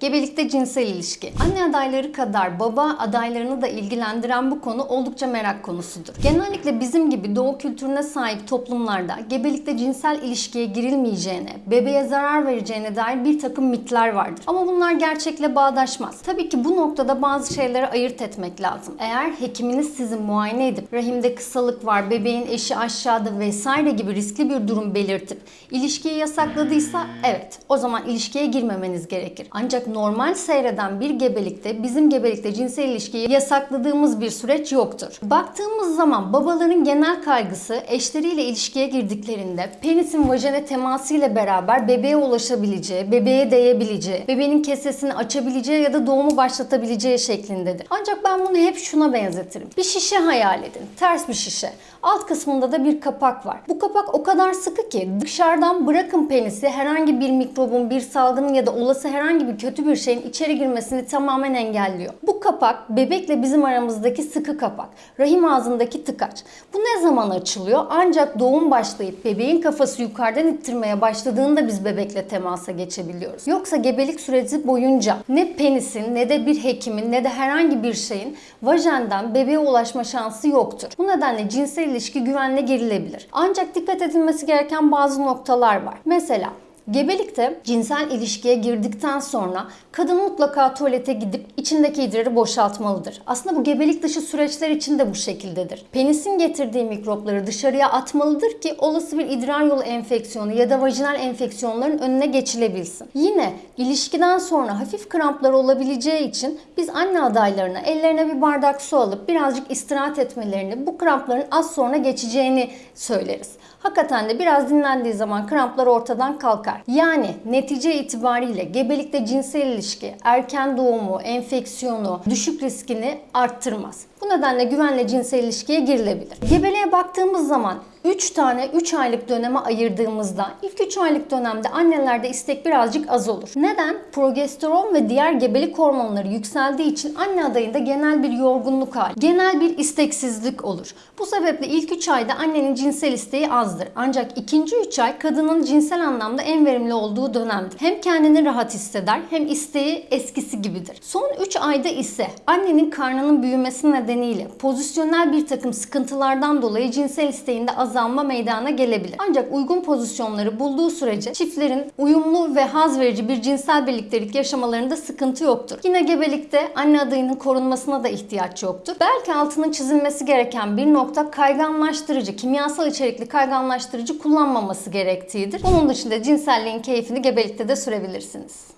Gebelikte cinsel ilişki. Anne adayları kadar baba adaylarını da ilgilendiren bu konu oldukça merak konusudur. Genellikle bizim gibi doğu kültürüne sahip toplumlarda gebelikte cinsel ilişkiye girilmeyeceğine, bebeğe zarar vereceğine dair bir takım mitler vardır. Ama bunlar gerçekle bağdaşmaz. Tabii ki bu noktada bazı şeyleri ayırt etmek lazım. Eğer hekiminiz sizi muayene edip rahimde kısalık var, bebeğin eşi aşağıda vesaire gibi riskli bir durum belirtip ilişkiyi yasakladıysa evet o zaman ilişkiye girmemeniz gerekir. Ancak normal seyreden bir gebelikte bizim gebelikte cinsel ilişkiyi yasakladığımız bir süreç yoktur. Baktığımız zaman babaların genel kaygısı eşleriyle ilişkiye girdiklerinde penisin vajene teması ile beraber bebeğe ulaşabileceği, bebeğe değebileceği, bebeğin kesesini açabileceği ya da doğumu başlatabileceği şeklindedir. Ancak ben bunu hep şuna benzetirim. Bir şişe hayal edin. Ters bir şişe. Alt kısmında da bir kapak var. Bu kapak o kadar sıkı ki dışarıdan bırakın penisi herhangi bir mikrobun, bir salgının ya da olası herhangi bir kötü bir şeyin içeri girmesini tamamen engelliyor. Bu kapak bebekle bizim aramızdaki sıkı kapak. Rahim ağzındaki tıkaç. Bu ne zaman açılıyor? Ancak doğum başlayıp bebeğin kafası yukarıdan ittirmeye başladığında biz bebekle temasa geçebiliyoruz. Yoksa gebelik süreci boyunca ne penisin ne de bir hekimin ne de herhangi bir şeyin vajenden bebeğe ulaşma şansı yoktur. Bu nedenle cinsel ilişki güvenle girilebilir. Ancak dikkat edilmesi gereken bazı noktalar var. Mesela Gebelikte cinsel ilişkiye girdikten sonra kadın mutlaka tuvalete gidip içindeki idrarı boşaltmalıdır. Aslında bu gebelik dışı süreçler için de bu şekildedir. Penisin getirdiği mikropları dışarıya atmalıdır ki olası bir idrar yolu enfeksiyonu ya da vajinal enfeksiyonların önüne geçilebilsin. Yine ilişkiden sonra hafif kramplar olabileceği için biz anne adaylarına ellerine bir bardak su alıp birazcık istirahat etmelerini, bu krampların az sonra geçeceğini söyleriz. Hakikaten de biraz dinlendiği zaman kramplar ortadan kalkar. Yani netice itibariyle gebelikte cinsel ilişki, erken doğumu, enfeksiyonu, düşük riskini arttırmaz. Bu nedenle güvenle cinsel ilişkiye girilebilir. Gebeliğe baktığımız zaman 3 tane 3 aylık döneme ayırdığımızda ilk 3 aylık dönemde annelerde istek birazcık az olur. Neden? Progesteron ve diğer gebelik hormonları yükseldiği için anne adayında genel bir yorgunluk hali, genel bir isteksizlik olur. Bu sebeple ilk 3 ayda annenin cinsel isteği azdır. Ancak ikinci 3 ay kadının cinsel anlamda en verimli olduğu dönemdir. Hem kendini rahat hisseder hem isteği eskisi gibidir. Son 3 ayda ise annenin karnının büyümesi nedeniyle pozisyonel bir takım sıkıntılardan dolayı cinsel isteğinde azalma meydana gelebilir. Ancak uygun pozisyonları bulduğu sürece çiftlerin uyumlu ve haz verici bir cinsel birliktelik yaşamalarında sıkıntı yoktur. Yine gebelikte anne adayının korunmasına da ihtiyaç yoktur. Belki altının çizilmesi gereken bir nokta kayganlaştırıcı, kimyasal içerikli kayganlaştırıcı kullanmaması gerektiğidir. Bunun dışında cinselliğin keyfini gebelikte de sürebilirsiniz.